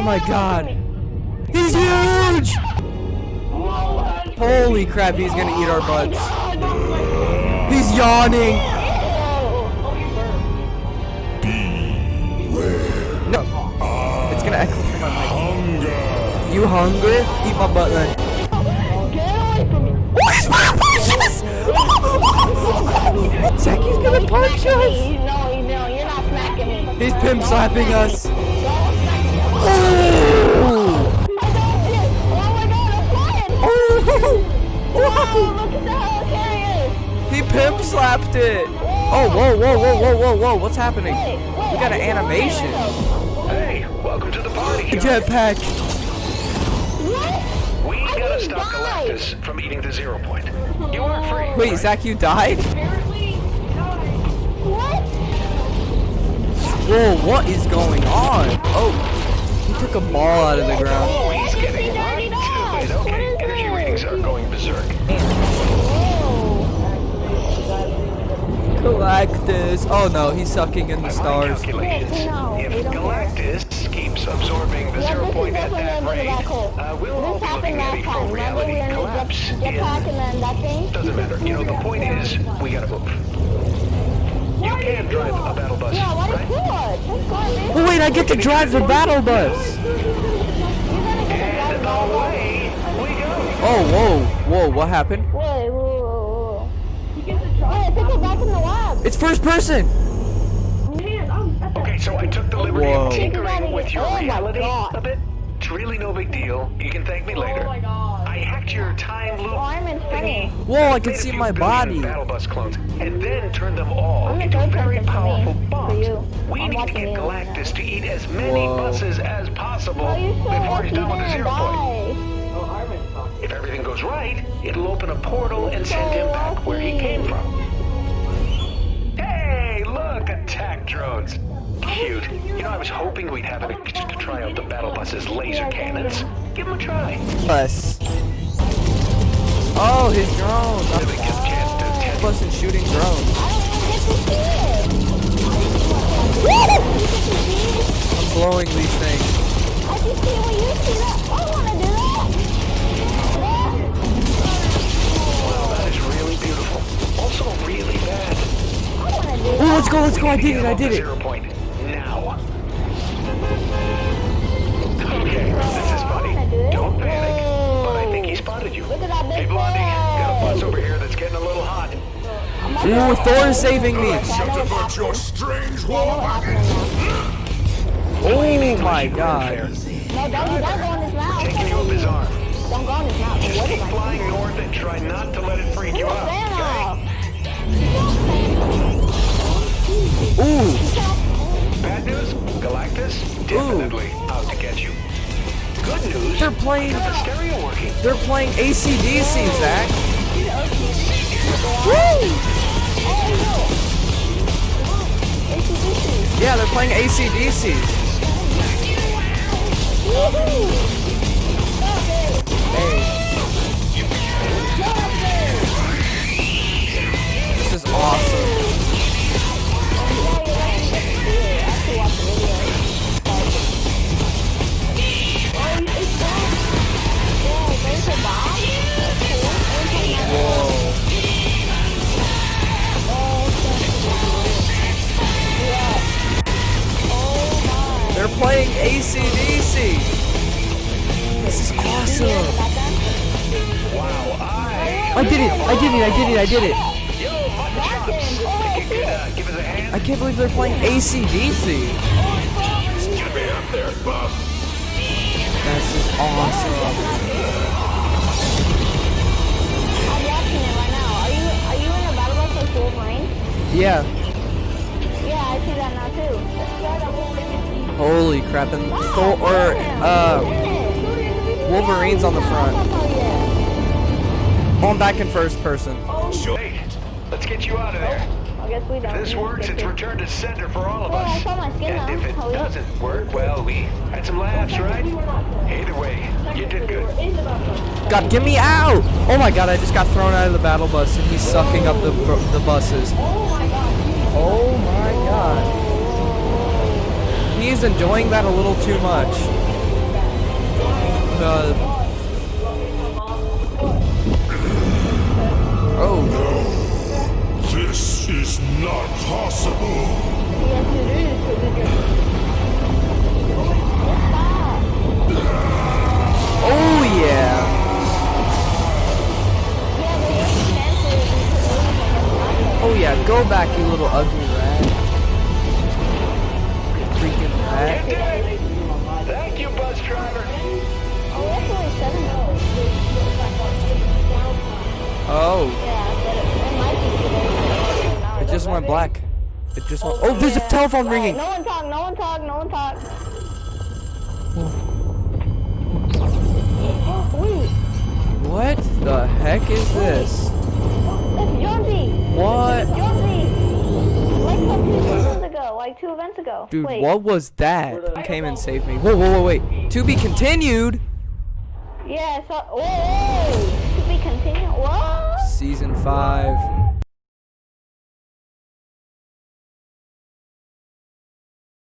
Oh my god. He's huge! Holy crap, he's gonna eat our butts. He's yawning. No. It's gonna echo from my mic. You hungry? Eat my butt then. Oh, Where's my punches? Zacky's gonna punch us. No, no, you're not smacking me. He's pimp slapping us. Ooh. Oh my god, I'm flying! Ooh. Whoa, look at the helicarrier! He pimp slapped it. Oh, whoa, whoa, whoa, whoa, whoa, whoa. What's happening? We got an animation. Hey, welcome to the party. Jetpack. What? We I gotta stop died. Galactus from eating the zero point. You aren't free. Wait, Zach, you died? What? Whoa, what is going on? Oh, he took a ball out of the ground. Oh, he's getting just right dirtied to off. it. What Okay, energy readings are going berserk. Galactus. Oh no, he's sucking in the By my stars. calculations, Yes, no, we if. Galactus keeps absorbing the Yeah, zero point at that gonna be the rate, uh, we'll all be looking at a full reality we were in the collapse in... and then that thing? Doesn't matter. You know, the point is, we gotta move. You can drive a battle bus, Yeah, what is right? good? That's good, man. Oh wait, I get to drive the battle bus. You're gonna get And to drive away we go. Oh, whoa, whoa, what happened? Wait, whoa, whoa, whoa. Wait, take it back in the lab. It's first person. Okay, so I took the liberty Whoa. of tinkering with your Oh reality a bit. It's really no big deal. You can thank me later. Oh I hacked your time loop. Oh, I'm in funny. Whoa, I can see my body. Battle bus clones, and then turned them all I'm into gonna very something for powerful me, bombs. We I'm need to watching get you Galactus now. to eat as many Whoa. buses as possible Oh, you're so before lucky he's done with the you zero point. If everything goes right, it'll open a portal and So send him back where he came from. Hey, look, attack drones. Cute. You know, I was hoping we'd have an excuse to try out the battle bus's laser cannons. Give them a try. Bus. Oh, his drone. Really get a chance I'm test busting shooting drones. I don't even get to see it. I'm blowing these things. I can see when you see that. I wanna do that. Wow, that is really beautiful. Also really bad. I wanna do Oh, that. let's go, let's go. I did it, I did it. Zero point Ooh, Thor is saving me. About your strange I know what happened now. Oh my god. No, don't, don't go in his mouth. Taking you up his arm. Don't go in his mouth. Just keep flying north and try not to let it freak you out. Okay? Ooh, Bad news? Galactus? Definitely out to get you. Good news? they're playing, The stereo working. they're playing ACDC, Zach. Yeah, they're playing ACDC. This This is awesome. Wow, I... I did it. I did it. I did it. I did it. Yo, Mutton Chops! Think you could give us a hand? I can't believe they're playing ACDC. Get me up there, bub. This is awesome. I'm watching it right now. Are you are you in a battle bus like Wolverine? Yeah. Yeah, I see that now too. Holy crap. And Thor, or, uh, Wolverine's on the front. Oh, I'm back in first person. Hey, let's get you out of there. I guess we don't. If this works, it's return to sender for all of us. saw And if it Oh, yeah. doesn't work, well, we had some laughs, right? Either way, you did good. God, get me out! Oh my god, I just got thrown out of the battle bus and he's sucking up the, the buses. Oh my god. Oh he's enjoying that a little too much. Ugly rat. Freaking rat. You did! Thank you, bus driver. Oh, that's only seven dollars. Oh, Yeah, but it, it might be it just went black. It just went. Oh, there's a telephone Right, ringing. No one talk, no one talk, no one talk. Wait, What the heck is this? it's Jonesy. What? Jonesy. Like from two events ago, like two events ago. Dude, Wait. what was that? Came and saved me. Whoa, whoa, whoa, wait. To be continued. Yeah, so, whoa, to be continued. What? Season 5.